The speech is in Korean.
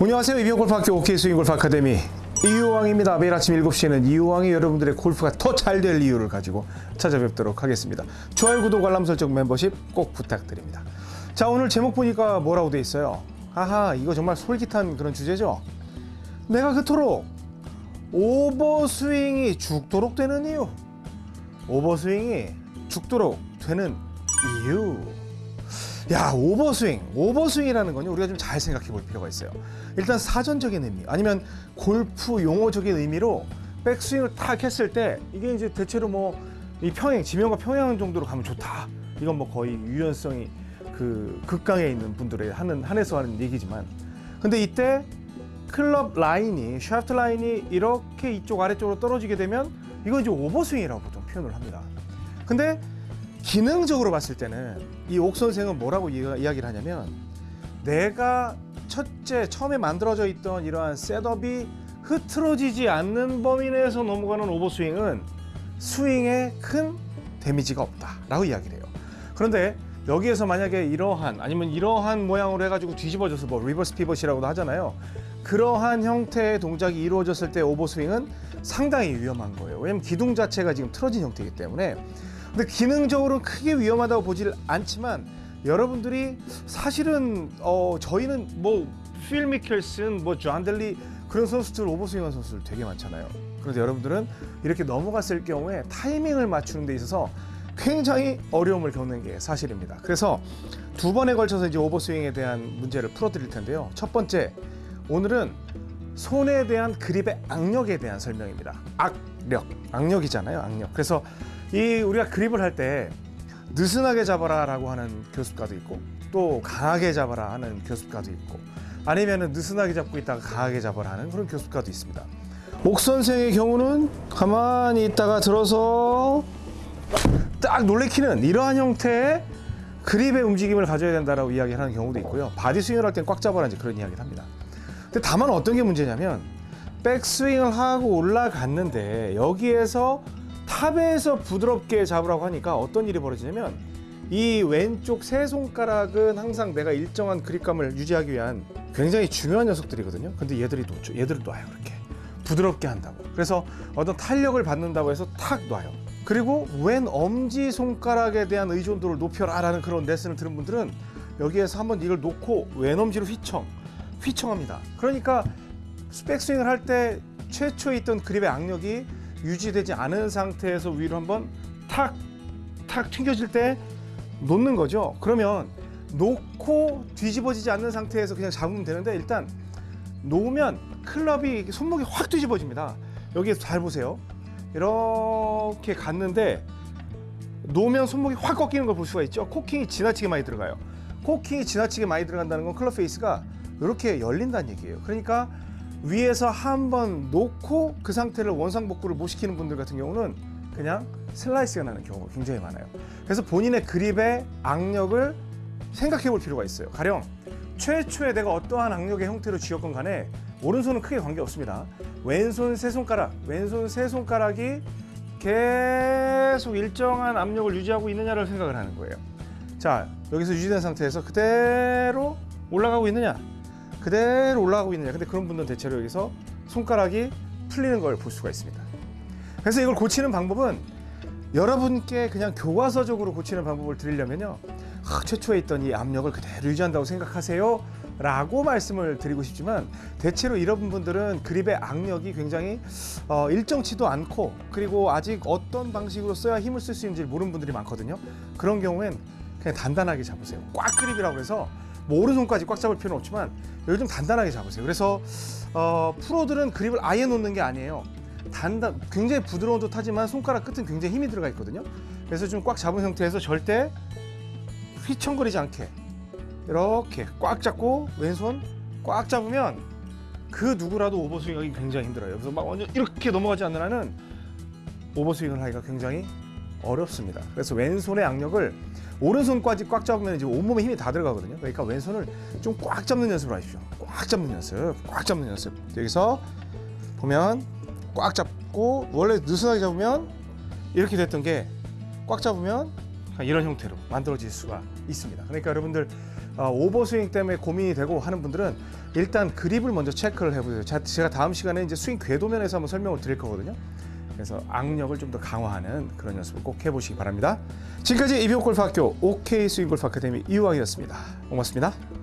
안녕하세요. 이병골프학교 OK 스윙 골프 아카데미 이유왕입니다. 매일 아침 7시에는 이유왕이 여러분들의 골프가 더 잘 될 이유를 가지고 찾아뵙도록 하겠습니다. 좋아요, 구독, 알람 설정, 멤버십 꼭 부탁드립니다. 자, 오늘 제목 보니까 뭐라고 돼 있어요? 아하, 이거 정말 솔깃한 그런 주제죠? 내가 그토록 오버스윙이 죽도록 되는 이유. 오버스윙이 죽도록 되는 이유. 야 오버스윙 오버스윙이라는 건요 우리가 좀 잘 생각해 볼 필요가 있어요. 일단 사전적인 의미 아니면 골프 용어적인 의미로 백스윙을 탁 했을 때 이게 이제 대체로 뭐 이 평행 지면과 평행 정도로 가면 좋다. 이건 뭐 거의 유연성이 그 극강에 있는 분들의 하는 한해서 하는 얘기지만. 근데 이때 클럽 라인이 샤프트 라인이 이렇게 이쪽 아래쪽으로 떨어지게 되면 이건 이제 오버스윙이라고 보통 표현을 합니다. 근데 기능적으로 봤을 때는 이 옥 선생은 뭐라고 이- 이야기를 하냐면 내가 첫째 처음에 만들어져 있던 이러한 setup이 흐트러지지 않는 범위 내에서 넘어가는 오버스윙은 스윙에 큰 damage가 없다 라고 이야기를 해요. 그런데 여기에서 만약에 이러한 아니면 이러한 모양으로 해가지고 뒤집어져서 뭐 reverse pivot이라고도 하잖아요. 그러한 형태의 동작이 이루어졌을 때 오버스윙은 상당히 위험한 거예요. 왜냐면 기둥 자체가 지금 틀어진 형태이기 때문에. 근데 기능적으로 크게 위험하다고 보질 않지만 여러분들이 사실은 어 저희는 뭐필 미켈슨, 뭐 존델리 그런 선수들 오버스윙한 선수들 되게 많잖아요. 그런데 여러분들은 이렇게 넘어갔을 경우에 타이밍을 맞추는 데 있어서 굉장히 어려움을 겪는 게 사실입니다. 그래서 두 번에 걸쳐서 이제 오버스윙에 대한 문제를 풀어드릴 텐데요. 첫 번째, 오늘은 손에 대한 그립의 악력에 대한 설명입니다. 악력, 악력이잖아요, 악력. 그래서 이 우리가 그립을 할 때 느슨하게 잡아라 라고 하는 교습가도 있고 또 강하게 잡아라 하는 교습가도 있고 아니면은 느슨하게 잡고 있다가 강하게 잡아라 하는 그런 교습가도 있습니다. 옥 선생의 경우는 가만히 있다가 들어서 딱 놀래키는 이러한 형태의 그립의 움직임을 가져야 된다라고 이야기하는 경우도 있고요. body swing을 할 땐 꽉 잡아라 이제 그런 이야기를 합니다. 근데 다만 어떤 게 문제냐면 백스윙을 하고 올라갔는데 여기에서 탑에서 부드럽게 잡으라고 하니까 어떤 일이 벌어지냐면 이 왼쪽 세 손가락은 항상 내가 일정한 그립감을 유지하기 위한 굉장히 중요한 녀석들이거든요. 근데 얘들이 놓죠. 얘들을 놔요. 이렇게 부드럽게 한다고. 그래서 어떤 탄력을 받는다고 해서 탁 놔요. 그리고 왼 엄지 손가락에 대한 의존도를 높여라라는 그런 레슨을 들은 분들은 여기에서 한번 이걸 놓고 왼 엄지로 휘청, 휘청합니다. 그러니까 백스윙을 할 때 최초에 있던 그립의 악력이 유지되지 않은 상태에서 위로 한번 탁, 탁 튕겨질 때 놓는 거죠. 그러면 놓고 뒤집어지지 않는 상태에서 그냥 잡으면 되는데 일단 놓으면 클럽이 손목이 확 뒤집어집니다. 여기에서 잘 보세요. 이렇게 갔는데 놓으면 손목이 확 꺾이는 걸 볼 수가 있죠. 코킹이 지나치게 많이 들어가요. 코킹이 지나치게 많이 들어간다는 건 클럽 페이스가 이렇게 열린다는 얘기예요. 그러니까 위에서 한번 놓고 그 상태를 원상복구를 못 시키는 분들 같은 경우는 그냥 슬라이스가 나는 경우가 굉장히 많아요. 그래서 본인의 그립의 악력을 생각해 볼 필요가 있어요. 가령 최초에 내가 어떠한 악력의 형태로 쥐었건 간에 오른손은 크게 관계없습니다. 왼손 세 손가락, 왼손 세 손가락이 계속 일정한 압력을 유지하고 있느냐를 생각을 하는 거예요. 자, 여기서 유지된 상태에서 그대로 올라가고 있느냐? 그대로 올라가고 있느냐? 근데 그런 분들은 대체로 여기서 손가락이 풀리는 걸 볼 수가 있습니다. 그래서 이걸 고치는 방법은 여러분께 그냥 교과서적으로 고치는 방법을 드리려면요. 아, 최초에 있던 이 압력을 그대로 유지한다고 생각하세요. 라고 말씀을 드리고 싶지만 대체로 이런 분들은 그립의 악력이 굉장히 어, 일정치도 않고 그리고 아직 어떤 방식으로 써야 힘을 쓸 수 있는지 모르는 분들이 많거든요. 그런 경우엔 그냥 단단하게 잡으세요. 꽉 그립이라고 해서 뭐 오른손까지 꽉 잡을 필요는 없지만 좀 단단하게 잡으세요. 그래서 어, 프로들은 그립을 아예 놓는 게 아니에요. 단단, 굉장히 부드러운 듯 하지만 손가락 끝은 굉장히 힘이 들어가 있거든요. 그래서 좀 꽉 잡은 상태에서 절대 휘청거리지 않게 이렇게 꽉 잡고 왼손 꽉 잡으면 그 누구라도 오버스윙 하기 굉장히 힘들어요. 그래서 막 완전 이렇게 넘어가지 않는 한은 오버스윙을 하기가 굉장히 어렵습니다. 그래서 왼손의 악력을 오른손까지 꽉 잡으면 이제 온몸에 힘이 다 들어가거든요. 그러니까 왼손을 좀 꽉 잡는 연습을 하십시오. 꽉 잡는 연습, 꽉 잡는 연습. 여기서 보면 꽉 잡고 원래 느슨하게 잡으면 이렇게 됐던 게 꽉 잡으면 이런 형태로 만들어질 수가 있습니다. 그러니까 여러분들 어, 오버스윙 때문에 고민이 되고 하는 분들은 일단 그립을 먼저 체크를 해보세요. 자- 제가 다음 시간에 이제 스윙 궤도면에서 한번 설명을 드릴 거거든요. 그래서 악력을 좀 더 강화하는 그런 연습을 꼭 해보시기 바랍니다. 지금까지 이병골프학교 OK 스윙골프 아카데미 이우학이었습니다. 고맙습니다.